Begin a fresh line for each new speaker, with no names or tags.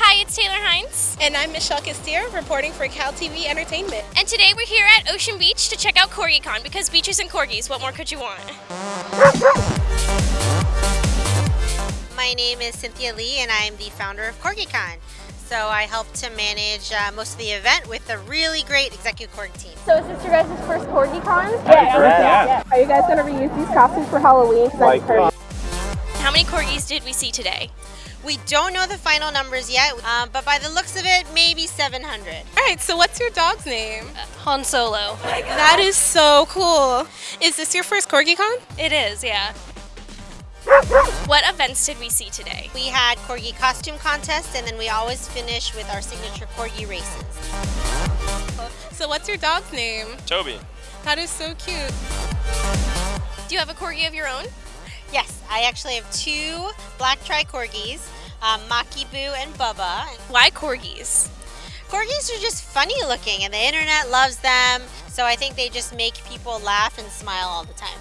Hi, it's Taylor Hines.
And I'm Michelle Castillo, reporting for Cal TV Entertainment.
And today we're here at Ocean Beach to check out CorgiCon because beaches and corgis, what more could you want?
My name is Cynthia Lee and I'm the founder of CorgiCon. So I help to manage uh, most of the event with a really great executive corgi team.
So is this your guys' first CorgiCon?
Yeah, yeah. yeah.
Are you guys going to reuse these costumes for Halloween?
Like,
How many corgis did we see today?
We don't know the final numbers yet, um, but by the looks of it, maybe 700.
All right, so what's your dog's name?
Han Solo.
That is so cool. Is this your first CorgiCon?
It is, yeah. What events did we see today?
We had corgi costume contests, and then we always finish with our signature corgi races.
So what's your dog's name?
Toby.
That is so cute.
Do you have a corgi of your own?
Yes, I actually have two black tri corgis, um, Maki Boo and Bubba.
Why corgis?
Corgis are just funny looking, and the internet loves them. So I think they just make people laugh and smile all the time.